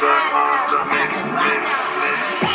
back, the mix, mix, mix.